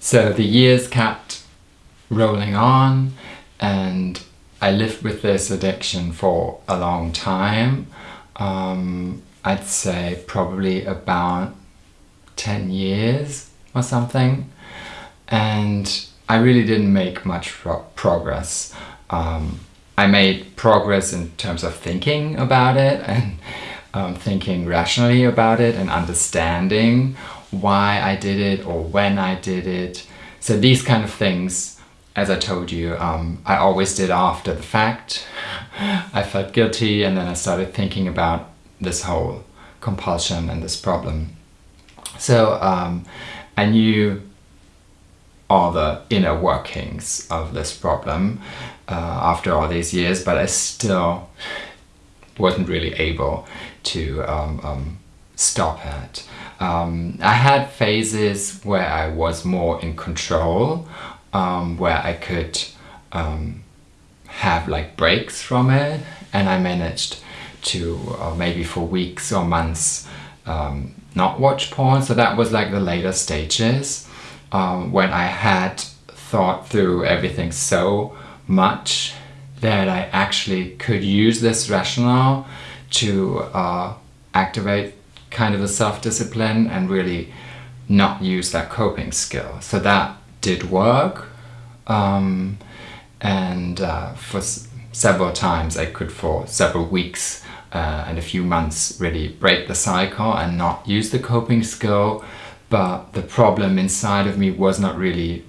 So the years kept rolling on and I lived with this addiction for a long time. Um, I'd say probably about 10 years or something. And I really didn't make much pro progress. Um, I made progress in terms of thinking about it and um, thinking rationally about it and understanding why I did it or when I did it. So these kind of things, as I told you, um, I always did after the fact. I felt guilty and then I started thinking about this whole compulsion and this problem. So um, I knew all the inner workings of this problem uh, after all these years, but I still wasn't really able to um, um, stop it. Um, I had phases where I was more in control, um, where I could um, have like breaks from it, and I managed to uh, maybe for weeks or months um, not watch porn. So that was like the later stages um, when I had thought through everything so much that I actually could use this rationale to uh, activate kind of a self-discipline and really not use that coping skill. So that did work um, and uh, for several times I could for several weeks uh, and a few months really break the cycle and not use the coping skill but the problem inside of me was not really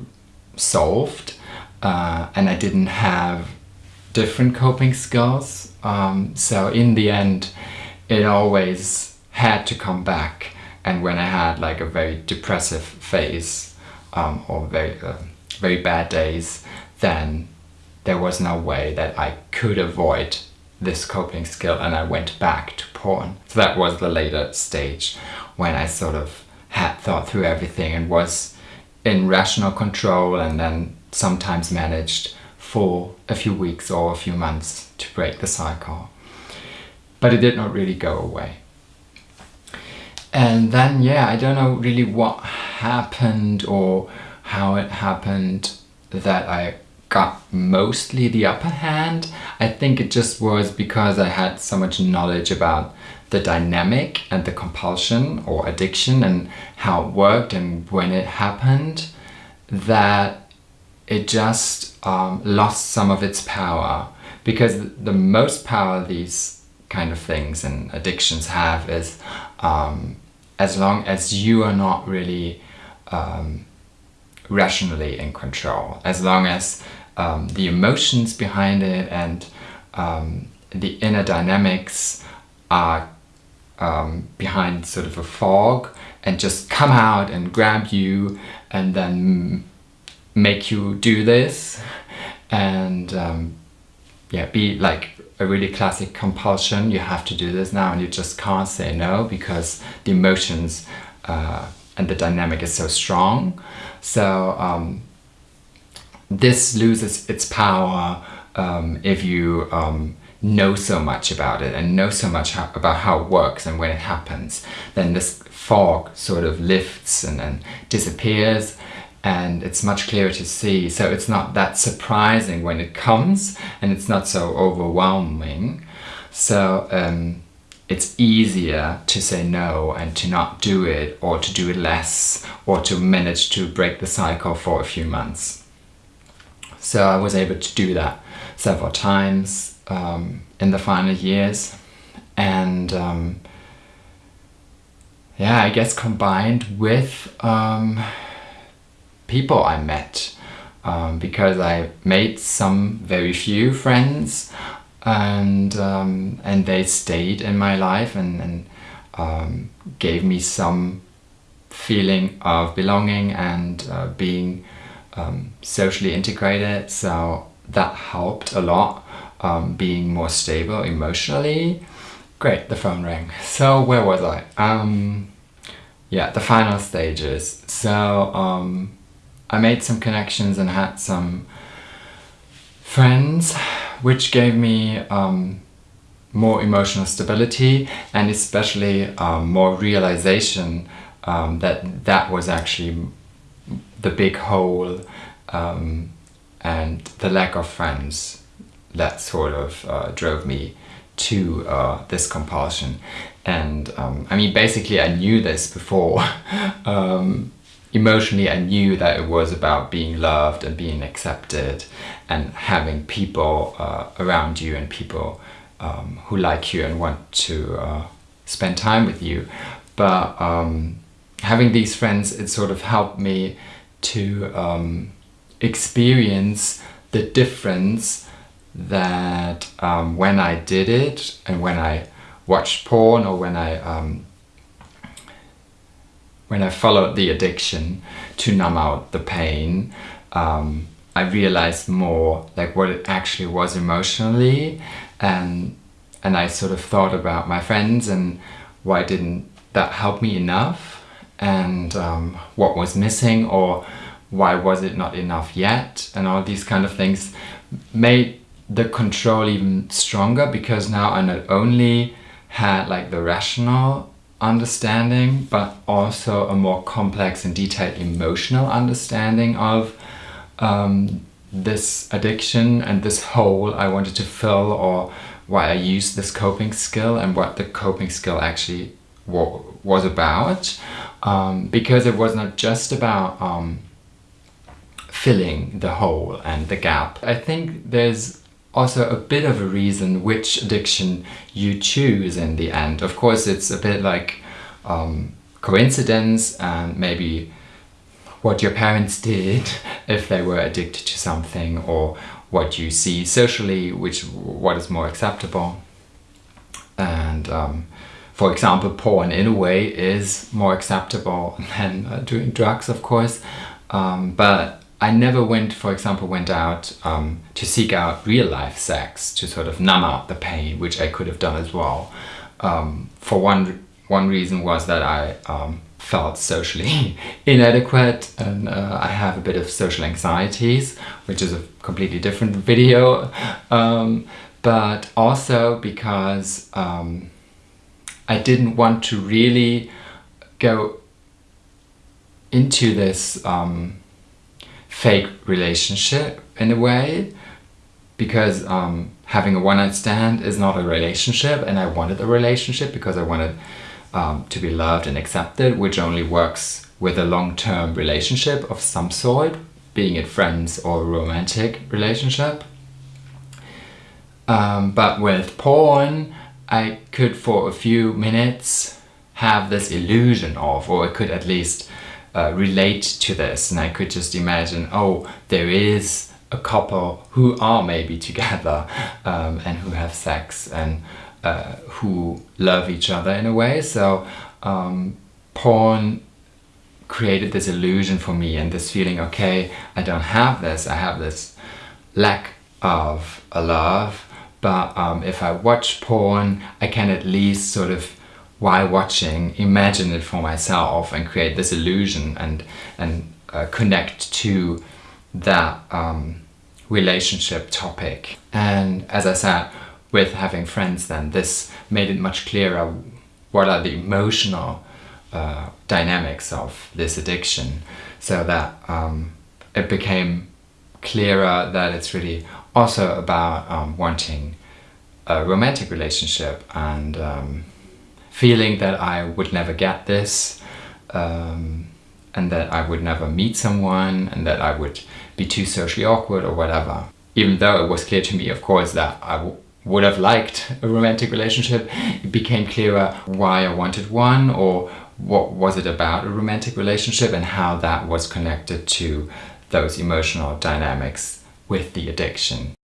solved uh, and I didn't have different coping skills um, so in the end it always had to come back and when I had like a very depressive phase um, or very uh, very bad days then there was no way that I could avoid this coping skill and I went back to porn. So that was the later stage when I sort of had thought through everything and was in rational control and then sometimes managed for a few weeks or a few months to break the cycle. But it did not really go away. And then, yeah, I don't know really what happened or how it happened that I got mostly the upper hand. I think it just was because I had so much knowledge about the dynamic and the compulsion or addiction and how it worked and when it happened that it just um, lost some of its power because the most power these kind of things and addictions have is um, as long as you are not really um, rationally in control as long as um, the emotions behind it and um, the inner dynamics are um, behind sort of a fog and just come out and grab you and then make you do this. And um, yeah be like a really classic compulsion. You have to do this now and you just can't say no because the emotions uh, and the dynamic is so strong. So um, this loses its power um, if you um, know so much about it and know so much how, about how it works and when it happens. Then this fog sort of lifts and, and disappears and it's much clearer to see. So it's not that surprising when it comes and it's not so overwhelming. So um, it's easier to say no and to not do it or to do it less or to manage to break the cycle for a few months. So I was able to do that several times um, in the final years. And um, yeah, I guess combined with um, people I met um, because I made some very few friends and um, and they stayed in my life and, and um, gave me some feeling of belonging and uh, being um, socially integrated. So that helped a lot um, being more stable emotionally. Great the phone rang. So where was I? Um, yeah the final stages. So I made some connections and had some friends which gave me um, more emotional stability and especially um, more realization um, that that was actually the big hole um, and the lack of friends that sort of uh, drove me to uh, this compulsion. And um, I mean, basically, I knew this before. emotionally, I knew that it was about being loved and being accepted and having people uh, around you and people um, who like you and want to uh, spend time with you. But um, having these friends, it sort of helped me to um, experience the difference that um, when I did it and when I watched porn or when I um, when I followed the addiction to numb out the pain, um, I realized more like what it actually was emotionally and and I sort of thought about my friends and why didn't that help me enough and um, what was missing or why was it not enough yet and all these kind of things made the control even stronger because now I not only had like the rational understanding but also a more complex and detailed emotional understanding of um, this addiction and this hole I wanted to fill or why I used this coping skill and what the coping skill actually was about um, because it was not just about um, filling the hole and the gap. I think there's also a bit of a reason which addiction you choose in the end. Of course, it's a bit like um, coincidence and maybe what your parents did if they were addicted to something or what you see socially, which what is more acceptable. And um, for example, porn in a way is more acceptable than uh, doing drugs, of course. Um, but I never went, for example, went out um, to seek out real life sex to sort of numb out the pain, which I could have done as well. Um, for one, one reason was that I um, felt socially inadequate and uh, I have a bit of social anxieties, which is a completely different video. Um, but also because um, I didn't want to really go into this um, fake relationship in a way because um, having a one-night stand is not a relationship and I wanted a relationship because I wanted um, to be loved and accepted which only works with a long-term relationship of some sort being it friends or romantic relationship. Um, but with porn I could for a few minutes have this illusion of or I could at least uh, relate to this. And I could just imagine oh there is a couple who are maybe together um, and who have sex and uh, who love each other in a way. So um, porn created this illusion for me and this feeling okay I don't have this. I have this lack of a love. But um, if I watch porn I can at least sort of while watching, imagine it for myself and create this illusion and, and uh, connect to that um, relationship topic. And as I said, with having friends then, this made it much clearer what are the emotional uh, dynamics of this addiction so that um, it became clearer that it's really also about um, wanting a romantic relationship and um, feeling that I would never get this um, and that I would never meet someone and that I would be too socially awkward or whatever. Even though it was clear to me, of course, that I would have liked a romantic relationship, it became clearer why I wanted one or what was it about a romantic relationship and how that was connected to those emotional dynamics with the addiction.